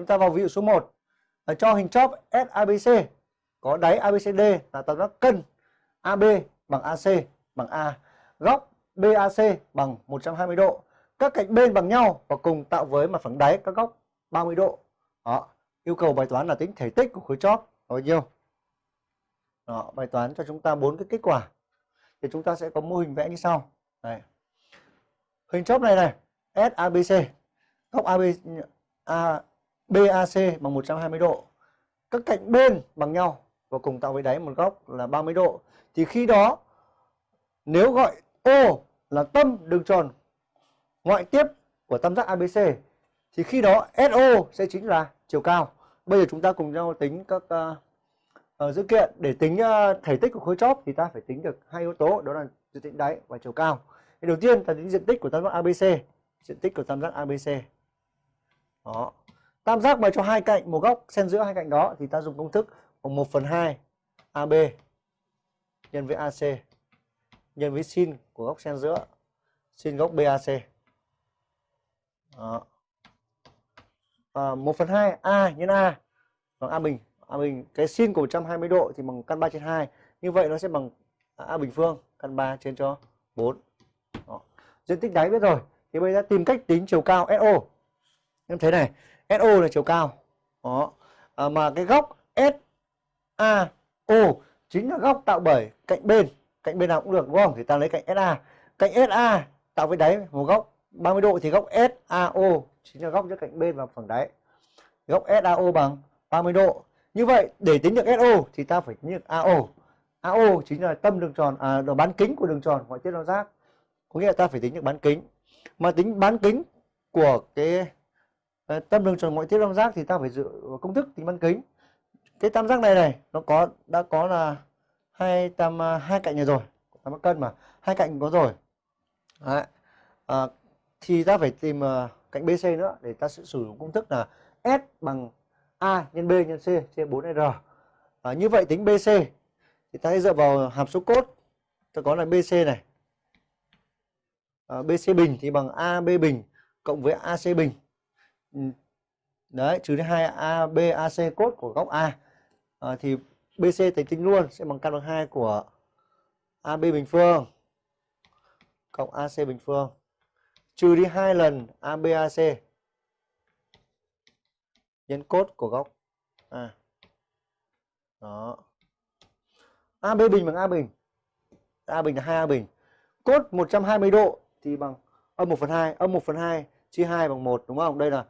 chúng ta vào ví dụ số 1 cho hình chóp SABC có đáy ABCD là tam giác cân AB bằng AC bằng A, góc BAC bằng 120 độ. Các cạnh bên bằng nhau và cùng tạo với mặt phẳng đáy các góc 30 độ. Đó, yêu cầu bài toán là tính thể tích của khối chóp bao nhiêu. Đó, bài toán cho chúng ta bốn cái kết quả. Thì chúng ta sẽ có mô hình vẽ như sau. Đây. Hình chóp này này, SABC, góc AB A, BAC bằng 120 độ. Các cạnh bên bằng nhau và cùng tạo với đáy một góc là 30 độ. Thì khi đó nếu gọi O là tâm đường tròn ngoại tiếp của tam giác ABC thì khi đó SO sẽ chính là chiều cao. Bây giờ chúng ta cùng nhau tính các uh, uh, dữ kiện để tính uh, thể tích của khối chóp thì ta phải tính được hai yếu tố đó là diện tích đáy và chiều cao. Thì đầu tiên ta tính diện tích của tam giác ABC, diện tích của tam giác ABC. Đó. Tam giác mà cho hai cạnh một góc xen giữa hai cạnh đó thì ta dùng công thức bằng 1 phần 2 AB nhân với AC nhân với sin của góc xen giữa sin góc BAC. Đó. À, 1 phần 2 A nhân A bằng A bình. A bình cái sin của 120 độ thì bằng căn 3 trên 2. Như vậy nó sẽ bằng A bình phương căn 3 trên cho 4. Đó. Diện tích đáy biết rồi. Thì bây giờ tìm cách tính chiều cao SO. Em thấy này, SO là chiều cao. Đó. À, mà cái góc SAO chính là góc tạo bởi cạnh bên. Cạnh bên nào cũng được đúng không? Thì ta lấy cạnh SA cạnh SA tạo với đáy một góc 30 độ thì góc SAO chính là góc giữa cạnh bên và phẳng đáy. Góc SAO bằng 30 độ. Như vậy để tính được SO thì ta phải tính được AO AO chính là tâm đường tròn à bán kính của đường tròn ngoại tiết tam giác có nghĩa là ta phải tính được bán kính. Mà tính bán kính của cái Ờ, tâm đường tròn ngoại tiếp tam giác thì ta phải dựa vào công thức tính bán kính. Cái tam giác này này nó có đã có là hai tam à, hai cạnh này rồi tam cân mà. Hai cạnh có rồi. Đấy. À, thì ta phải tìm uh, cạnh BC nữa để ta sẽ sử dụng công thức là S bằng A nhân B nhân C trên 4R à, như vậy tính BC thì ta sẽ dựa vào hàm số cốt ta có là BC này. À, BC bình thì bằng AB bình cộng với AC bình. Ừ. đấy trừ đi hai a b a c cốt của góc A à, thì BC tính tính luôn sẽ bằng căn bằng hai của AB bình phương cộng AC bình phương trừ đi hai lần ABAC nhân cốt của góc A. Đó. AB bình bằng A bình. A bình là hai a bình. Cốt 120 độ thì bằng âm 1 phần 2, âm 1 phần 2 chia 2 bằng 1 đúng không? Đây là